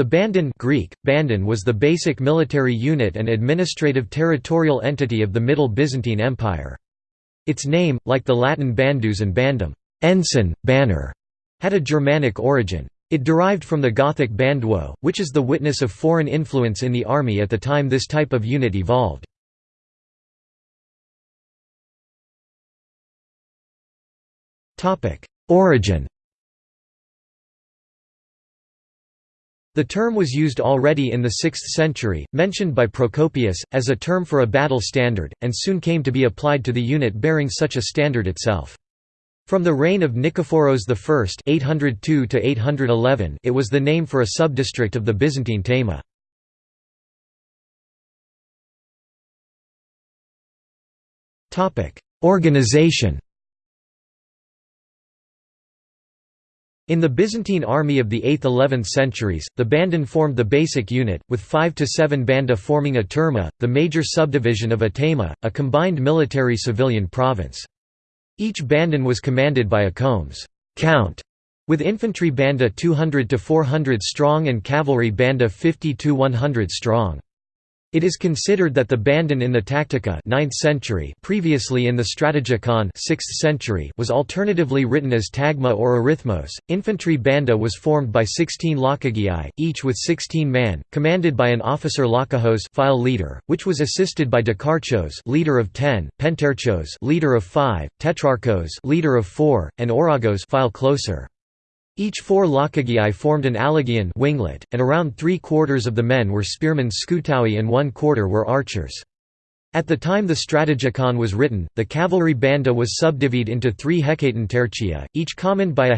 The Bandon Greek, Bandon was the basic military unit and administrative territorial entity of the Middle Byzantine Empire. Its name, like the Latin bandus and bandum ensign, banner", had a Germanic origin. It derived from the Gothic banduo, which is the witness of foreign influence in the army at the time this type of unit evolved. Origin The term was used already in the 6th century, mentioned by Procopius, as a term for a battle standard, and soon came to be applied to the unit bearing such a standard itself. From the reign of Nikephoros I 802 it was the name for a subdistrict of the Byzantine thema. Organization In the Byzantine army of the 8th–11th centuries, the bandon formed the basic unit, with five to seven banda forming a tourma, the major subdivision of a thema, a combined military-civilian province. Each bandon was commanded by a comes count, with infantry banda 200 to 400 strong and cavalry banda 50 to 100 strong. It is considered that the bandon in the Tactica 9th century previously in the Strategikon 6th century was alternatively written as tagma or arithmos. Infantry banda was formed by 16 lochagiai, each with 16 man, commanded by an officer lochagos file leader, which was assisted by dekarchos leader of 10, pentarchos leader of 5, tetrarchos leader of 4, and ouragos file closer. Each four Lochagiai formed an Allagion winglet, and around three-quarters of the men were spearmen skutatoi and one-quarter were archers. At the time the Strategikon was written, the cavalry banda was subdivided into three tertia, each commanded by a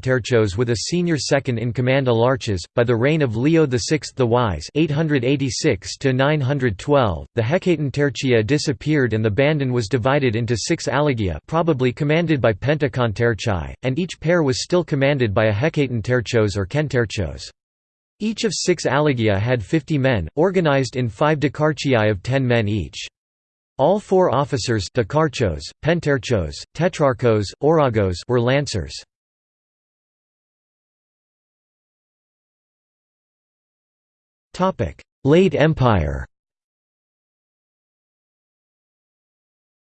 terchos with a senior second-in-command alarches. By the reign of Leo VI the Wise (886–912), the tertia disappeared and the bandon was divided into six allagia, probably commanded by pentakontarchai, and each pair was still commanded by a terchos or kentarchos. Each of six allagia had 50 men, organized in five dekarchiai of 10 men each. All four officers dekarchos, pentarchos, tetrarchos, ouragos were lancers. Late Empire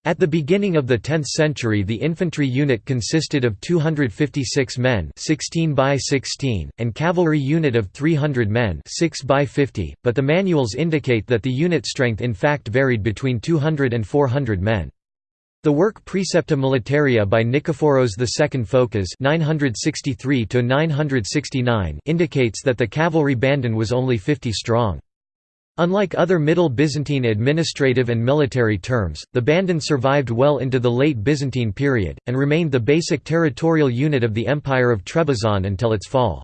At the beginning of the 10th century the infantry unit consisted of 256 men 16 by 16, and cavalry unit of 300 men 6 by 50, but the manuals indicate that the unit strength in fact varied between 200 and 400 men. The work Precepta Militaria by Nikephoros II Phokas 963 indicates that the cavalry bandon was only 50 strong. Unlike other Middle Byzantine administrative and military terms, the bandon survived well into the late Byzantine period, and remained the basic territorial unit of the Empire of Trebizond until its fall.